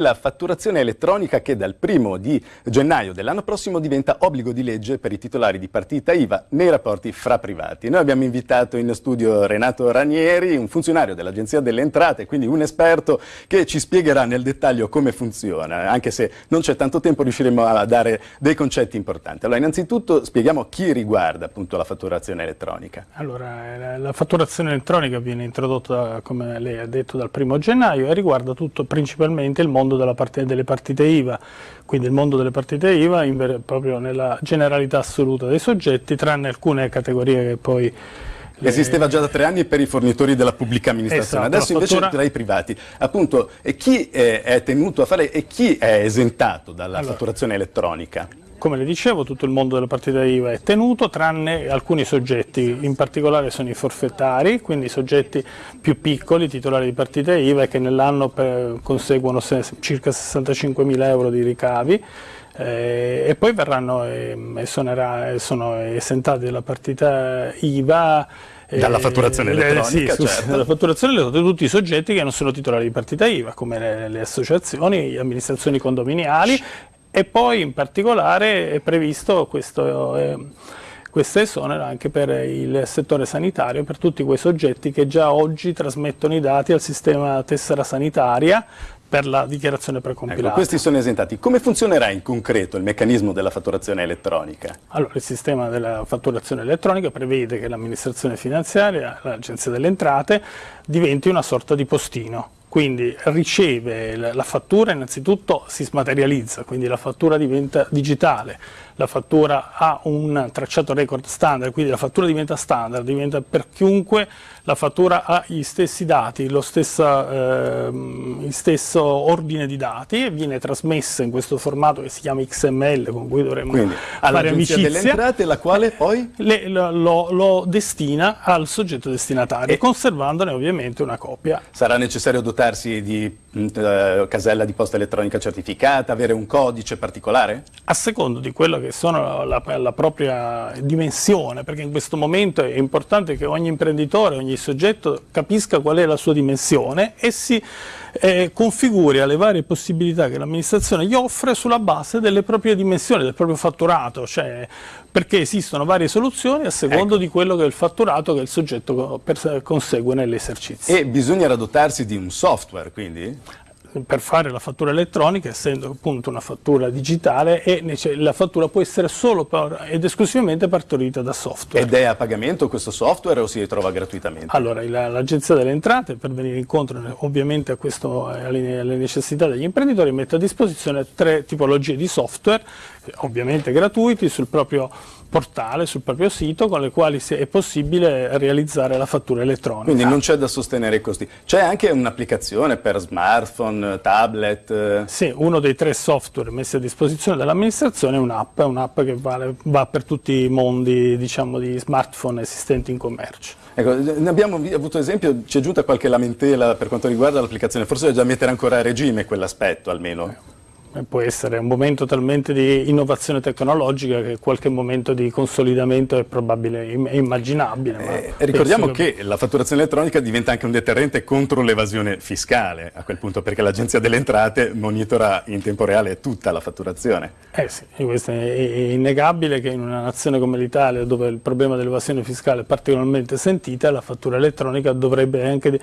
La fatturazione elettronica che dal primo di gennaio dell'anno prossimo diventa obbligo di legge per i titolari di partita IVA nei rapporti fra privati. Noi abbiamo invitato in studio Renato Ranieri, un funzionario dell'Agenzia delle Entrate, quindi un esperto che ci spiegherà nel dettaglio come funziona, anche se non c'è tanto tempo riusciremo a dare dei concetti importanti. Allora innanzitutto spieghiamo chi riguarda appunto la fatturazione elettronica. Allora, la fatturazione elettronica viene introdotta, come lei ha detto, dal primo gennaio e riguarda tutto principalmente il mondo mondo part delle partite IVA, quindi il mondo delle partite IVA proprio nella generalità assoluta dei soggetti, tranne alcune categorie che poi le... Esisteva già da tre anni per i fornitori della pubblica amministrazione, esatto, adesso invece fattura... tra i privati. Appunto, chi è, è, tenuto a fare e chi è esentato dalla allora, fatturazione elettronica? Come le dicevo, tutto il mondo della partita IVA è tenuto, tranne alcuni soggetti, in particolare sono i forfettari, quindi i soggetti più piccoli, titolari di partita IVA, che nell'anno conseguono circa 65 mila euro di ricavi, eh, e poi verranno eh, sonerà, sono esentati dalla partita IVA eh, dalla fatturazione elettronica, eh, sì, certo. dalla fatturazione elettronica tutti i soggetti che non sono titolari di partita IVA, come le, le associazioni, le amministrazioni condominiali e poi in particolare è previsto questo, eh, questo esonero anche per il settore sanitario, per tutti quei soggetti che già oggi trasmettono i dati al sistema tessera sanitaria per la dichiarazione precompilata. Ecco, questi sono esentati. Come funzionerà in concreto il meccanismo della fatturazione elettronica? Allora, il sistema della fatturazione elettronica prevede che l'amministrazione finanziaria, l'agenzia delle entrate, diventi una sorta di postino quindi riceve la fattura, innanzitutto si smaterializza, quindi la fattura diventa digitale, la fattura ha un tracciato record standard, quindi la fattura diventa standard, diventa per chiunque, la fattura ha gli stessi dati, lo stessa, eh, il stesso ordine di dati e viene trasmessa in questo formato che si chiama XML con cui dovremmo quindi, fare amicizia. delle entrate la quale poi? Le, lo, lo, destina al soggetto destinatario, e conservandone ovviamente una copia. Sarà necessario dotarsi di uh, casella di posta elettronica certificata, avere un codice particolare? A secondo di quello che sono la, la, propria dimensione, perché in questo momento è importante che ogni imprenditore, ogni soggetto capisca qual è la sua dimensione e si eh, configuri alle varie possibilità che l'amministrazione gli offre sulla base delle proprie dimensioni, del proprio fatturato, cioè perché esistono varie soluzioni a secondo ecco. di quello che è il fatturato che il soggetto consegue nell'esercizio. E bisogna dotarsi di un software, quindi? Per fare la fattura elettronica, essendo appunto una fattura digitale, e la fattura può essere solo ed esclusivamente partorita da software. Ed è a pagamento questo software o si trova gratuitamente? Allora, l'Agenzia delle Entrate, per venire incontro ovviamente a questo, alle, alle necessità degli imprenditori, mette a disposizione tre tipologie di software, ovviamente gratuiti, sul proprio portale, sul proprio sito, con le quali è possibile realizzare la fattura elettronica. Quindi non c'è da sostenere i costi. C'è anche un'applicazione per smartphone, tablet? Sì, uno dei tre software messi a disposizione dall'amministrazione è un'app, un'app che vale, va per tutti i mondi diciamo, di smartphone esistenti in commercio. Ecco, ne abbiamo avuto esempio, ci è giunta qualche lamentela per quanto riguarda l'applicazione, forse bisogna mettere ancora a regime quell'aspetto almeno. Eh può essere un momento talmente di innovazione tecnologica che qualche momento di consolidamento è probabile, è immaginabile. Eh, ricordiamo che... che la fatturazione elettronica diventa anche un deterrente contro l'evasione fiscale a quel punto perché l'Agenzia delle Entrate monitora in tempo reale tutta la fatturazione. Eh sì, questo è innegabile che in una nazione come l'Italia dove il problema dell'evasione fiscale è particolarmente sentita la fattura elettronica dovrebbe anche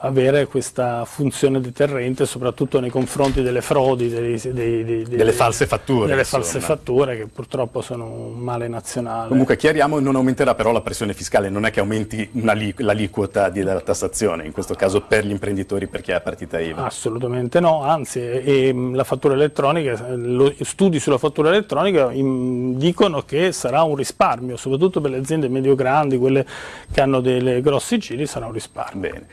avere questa funzione deterrente soprattutto nei confronti delle frodi, dei, dei, dei, delle false fatture. Delle false fatture che purtroppo sono un male nazionale. Comunque chiariamo, non aumenterà però la pressione fiscale, non è che aumenti l'aliquota della tassazione, in questo caso per gli imprenditori, per chi ha partita IVA. Assolutamente no, anzi la fattura elettronica, lo, studi sulla fattura elettronica in, dicono che sarà un risparmio, soprattutto per le aziende medio-grandi, quelle che hanno dei grossi giri, sarà un risparmio. Bene.